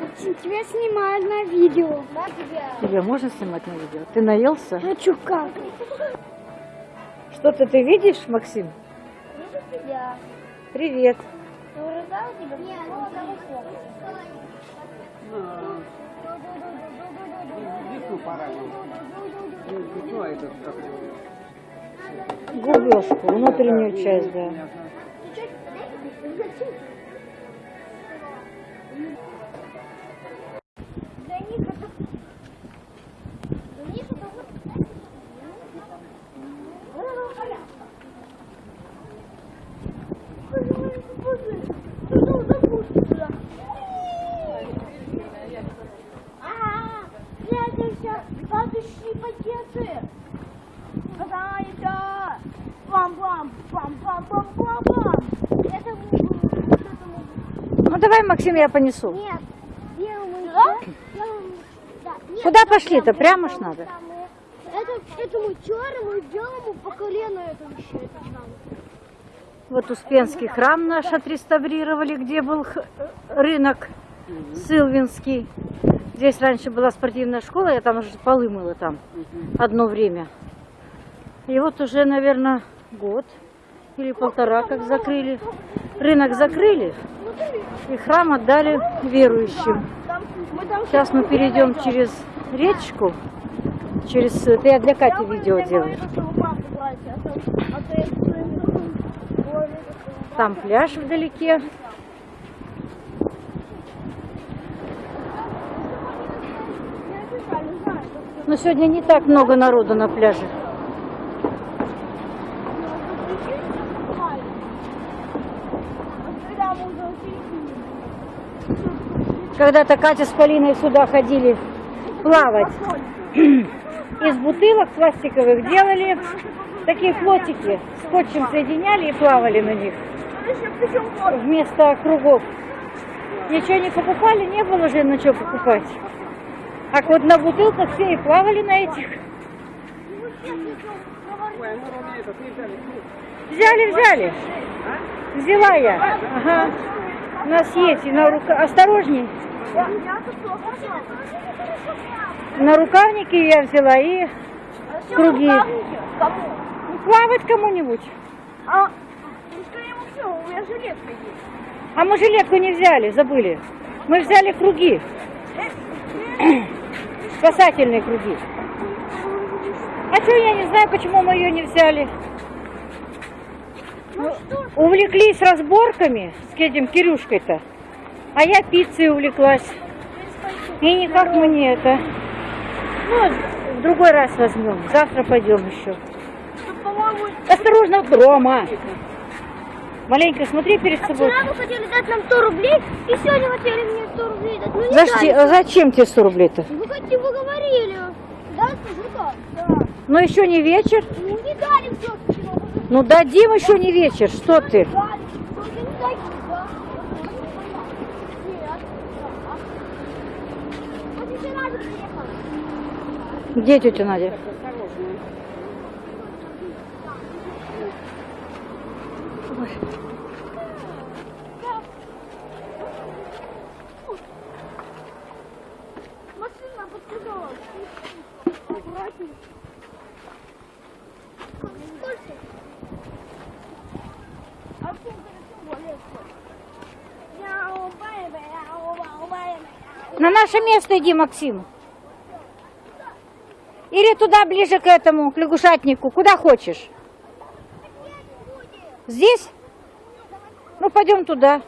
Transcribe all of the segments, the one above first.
Максим, тебя снимают на видео. Тебя можно снимать на видео? Ты наелся? Чё как? Что-то ты видишь, Максим? Привет. Нет, Весну пора. Весну, а этот, как его, Губежку, внутреннюю часть, да. Ну давай, Максим, я понесу. нет, Куда пошли-то? прям, Прямо ж надо. Это, этому черному белому по колено это еще это. Вот Успенский храм наш отреставрировали, где был рынок Сылвинский. Здесь раньше была спортивная школа, я там уже полы мыла там одно время. И вот уже, наверное, год или полтора как закрыли. Рынок закрыли и храм отдали верующим. Сейчас мы перейдем через речку. Через... Это я для Кати видео делаю. Там пляж вдалеке. Но сегодня не так много народу на пляже. Когда-то Катя с Полиной сюда ходили плавать. Из бутылок пластиковых делали такие флотики, скотчем соединяли и плавали на них вместо кругов. Ничего не покупали, не было же на что покупать. А вот на бутылках все и плавали на этих. Взяли. Взяли. Взяла я. Ага. У нас есть и на рука... Осторожней. На рукавнике я взяла и круги. Кому? Плавать кому-нибудь. А, ну, скорее всего, у меня жилетка есть. А мы жилетку не взяли, забыли. Мы взяли круги. Спасательные круги. А что, я не знаю, почему мы ее не взяли. Ну что Увлеклись разборками с этим Кирюшкой-то. А я пиццей увлеклась. И никак мы не это. Ну, в другой раз возьмем. Завтра пойдем еще. Осторожно, Рома. Маленько смотри перед собой. вчера вы хотели дать нам 100 рублей, и сегодня хотели мне 100 рублей дать. Ну не Зачем, дали. зачем тебе 100 рублей-то? Вы хотите, вы говорили. Да, скажи так. Да. Ну еще не вечер. Ну не дали все. Ну дадим еще не вечер. Что ты? Дали. Только не дайте, да? Нет. Вот еще Надя приехала. Где тетя Надя? Машина подсказала. Аккуратней. Сколько? А в чем тем более сколько? Мяу, бэйбэ, мяу, мяу, бэйбэ. На наше место иди, Максим. Или туда ближе к этому, к лягушатнику, куда хочешь. Здесь? Ну, пойдем туда.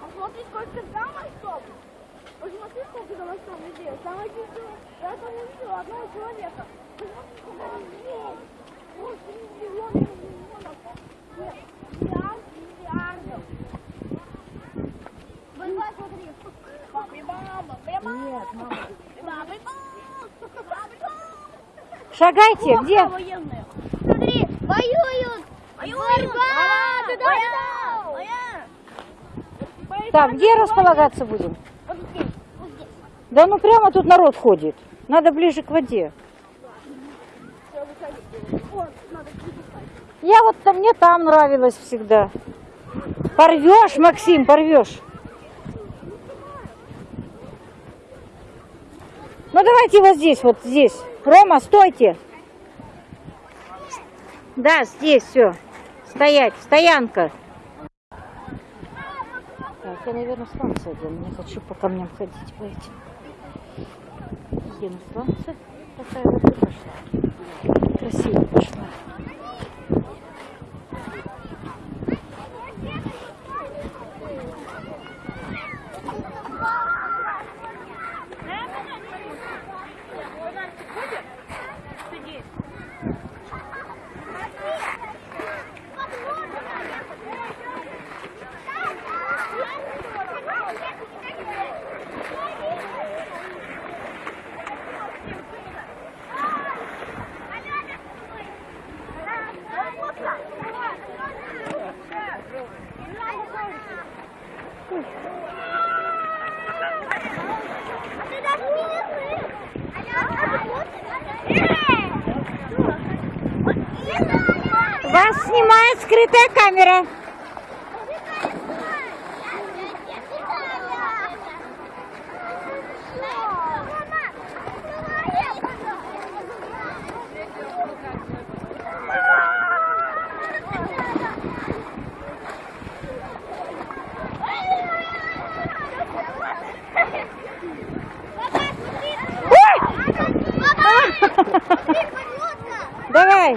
А смотри, сколько там остов. Посмотри, сколько там остов людей. Там один человек. Я там увидела одного человека. Посмотри, сколько там зверей. Восемь миллионов миллионов. Нет, миллиард миллиардов. Давай, смотри. Баби-баба, баби-баба. Нет, мама. Баби-баба. Шагайте, где? военные. Смотри, воюют. Воюют. Борьба. Да, да, да. Так, где располагаться будем? Вот здесь, вот здесь. Да ну прямо тут народ ходит. Надо ближе к воде. Я вот там, мне там нравилось всегда. Порвешь, Максим, порвешь. Ну давайте вот здесь, вот здесь. Рома, стойте. Да, здесь все. Стоять, стоянка. Так, я, наверное, сланцы одену. Не хочу по камням ходить по этим. Одену сланцы. Такая вот и пошла. Красиво пошла. Скрытая камера. Давай,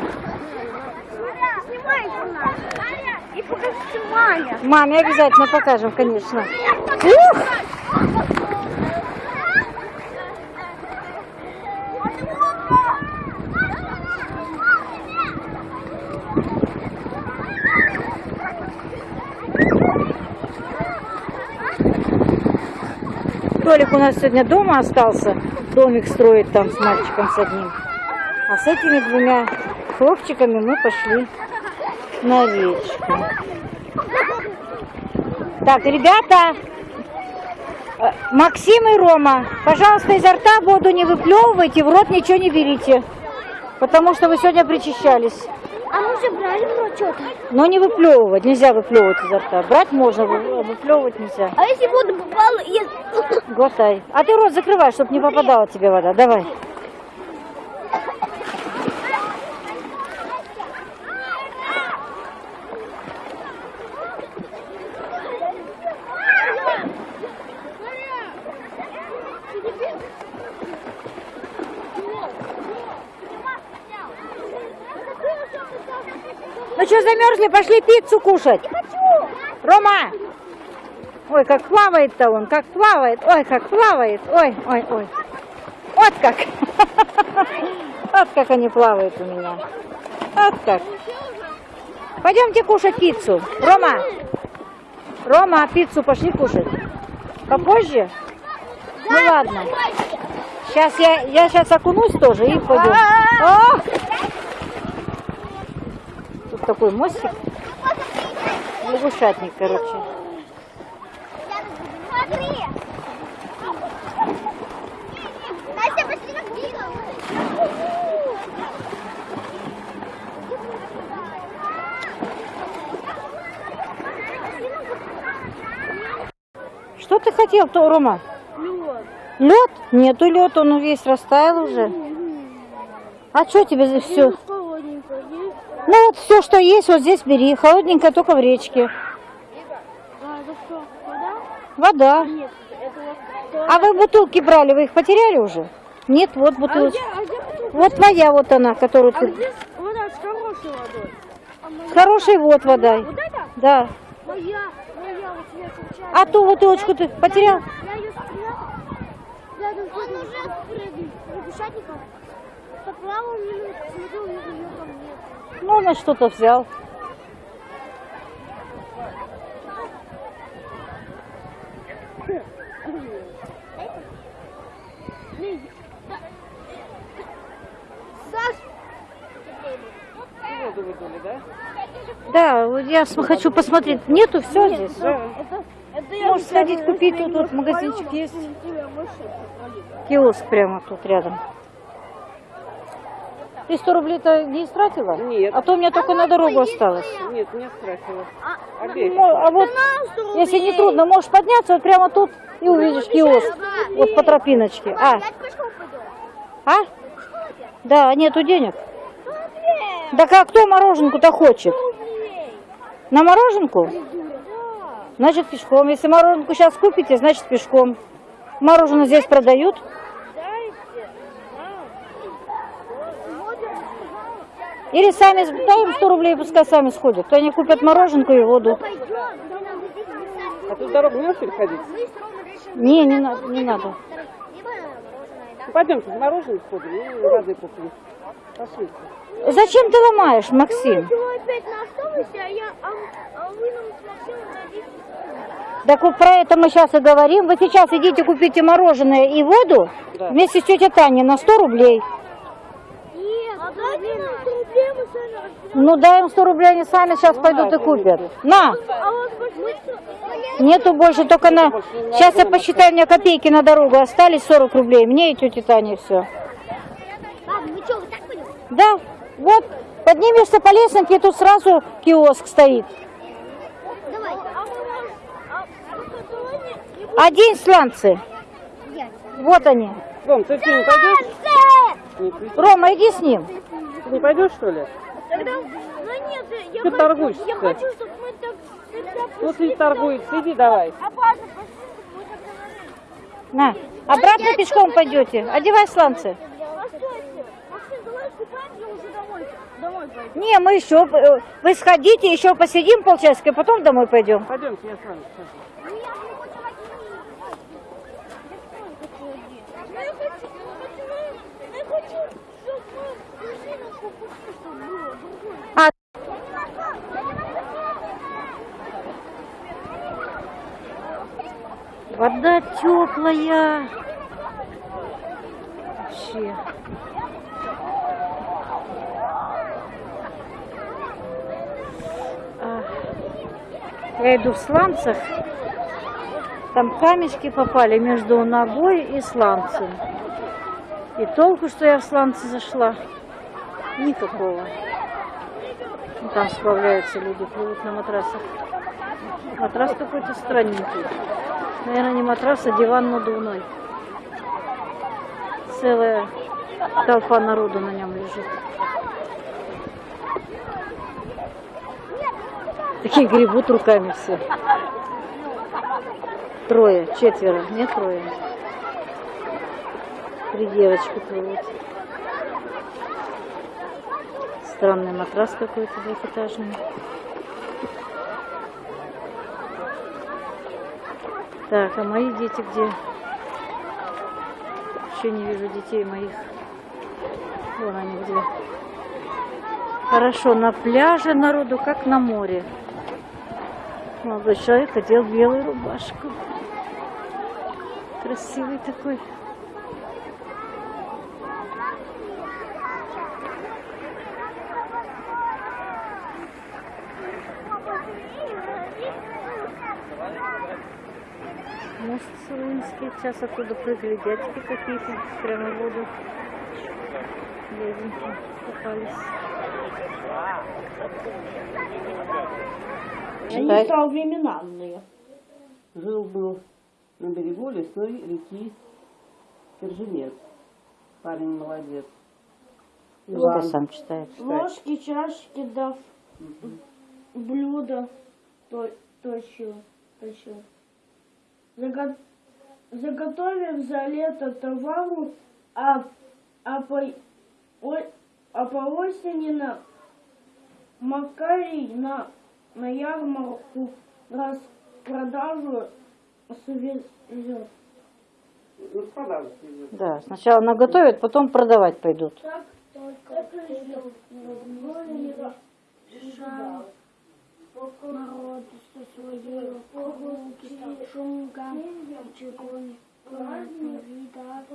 Снимай нас. И покажите маме. маме обязательно покажем, конечно. Ух! Толик у нас сегодня дома остался. Домик строит там с мальчиком с одним. А с этими двумя хлопчиками мы пошли на речку. Так, ребята, э, Максим и Рома, пожалуйста, изо рта воду не выплевывайте, в рот ничего не берите. Потому что вы сегодня причащались. А мы же брали про что-то. Но не выплевывать, нельзя выплевывать изо рта. Брать можно, вы- выплевывать нельзя. А если вода попала и... Глотай. А ты рот закрывай, чтобы не попадала тебе вода. Давай. Что, замерзли? Пошли пиццу кушать. Рома! Ой, как плавает-то он, как плавает. Ой, как плавает. Ой, ой, ой. Вот как. Вот как они плавают у меня. Вот как. Пойдемте кушать пиццу. Рома! Рома, пиццу пошли кушать. Попозже? Ну ладно. Сейчас я, я сейчас окунусь тоже и пойду. О! Такой мостик. Лягушатник, короче. Что ты хотел, то, Рома? Лед? Нету лед, он весь растаял уже. А что тебе здесь все? Холодненько. Ну вот все, что есть, вот здесь бери. Холодненькое только в речке. А, это что, вода? Вода. Нет, это вот... А вы бутылки брали, вы их потеряли уже? Нет, вот А бутылочка. где, а где бутылка? Вот твоя вот она, которую А ты... вода с хорошей водой? А моя? Хороший вот это? Да. Моя, моя, вот я случайно. А ту бутылочку ты потерял? Я ее спрятал. Нет. Ну, на что-то взял. Да? Да, вот я хочу посмотреть. Нету все здесь? Это, это Можешь сходить купить, тут вот магазинчик есть. Киоск прямо тут рядом. Ты 100 рублей-то не истратила? Нет. А то у меня только на дорогу осталось. Нет, не страшно. А. Мо- А вот, если не трудно, можешь подняться вот прямо тут и увидишь киоск. Вот по тропиночке. А, Я пешком пойду. а? Да, нету денег. Да как кто мороженку-то хочет? На мороженку? Значит пешком. Если мороженку сейчас купите, значит пешком. Мороженое здесь продают. Или сами, им 100 рублей, пускай сами сходят. То они купят мороженку и воду. А тут дорогу не можешь переходить? Не, не, надо, не надо. Ну, пойдемте, в мороженое сходим и воды купим. Пошли. Зачем ты ломаешь, Максим? А я, а, а. Так вот про это мы сейчас и говорим. Вы сейчас идите купите мороженое и воду Да. вместе с тетей Таней на 100 рублей. Нет, а дайте нам 100 рублей, мы сами разберемся. Ну дай им 100 рублей, они сами сейчас пойдут и купят. На! А. Нету больше, только на... Сейчас я посчитаю, у меня копейки на дорогу остались, 40 рублей. Мне и тете Тане все. Пойдем? Да, вот, поднимешься по лесенке, и тут сразу киоск стоит. Одень сланцы. Вот они. Ты не пойдешь? Ты Рома, иди с ним. не пойдешь, что ли? Тогда... Ну нет, я, Ты хочу, торгуешься. я хочу, чтобы мы так... Ну, ты торгуешься, иди давай. Опасно, пошли, чтобы мы так говорили. На. Обратно пешком пойдете. Одевай сланцы. Не, мы еще... э, Вы сходите, еще посидим полчасика, потом домой пойдем. Пойдемте, я с вами. сейчас. Ну я не хочу один. Я хочу, я хочу, я хочу, чтобы мы пришли на купу, чтобы было другое. А, вода теплая. Вообще. Я иду в сланцах. Там камешки попали между ногой и сланцем. И толку, что я в сланцы зашла, никакого. Ну, Там сплавляются люди, плывут на матрасах. Матрас какой-то странненький. Наверное, не матрас, а диван надувной. Целая толпа народу на нем лежит. Такие гребут руками все. Трое, четверо, не трое. Три девочки плывут. Странный матрас какой-то двухэтажный. Так, а мои дети где? Еще не вижу детей моих. Вон они где. Хорошо, на пляже народу, как на море. Молодой человек одел белую рубашку. Красивый такой. Мост Солынский. Сейчас оттуда прыгали дядьки какие-то прямо в воду. Дяденьки попались. Они Читай. современные. Жил-был на берегу лесной реки Керженец. Парень молодец. Пускай сам читает. Ложки, чашки, да блюда то, точил, точил. Заго- Заготовив за лето товару, а, а, по, о- а по осени на Макарий на, на ярмарку распродажу свезет. Ну. Да, сначала наготовят, потом продавать пойдут. Так только жал народу со своей прогулки, шумкам, чугуни, вида,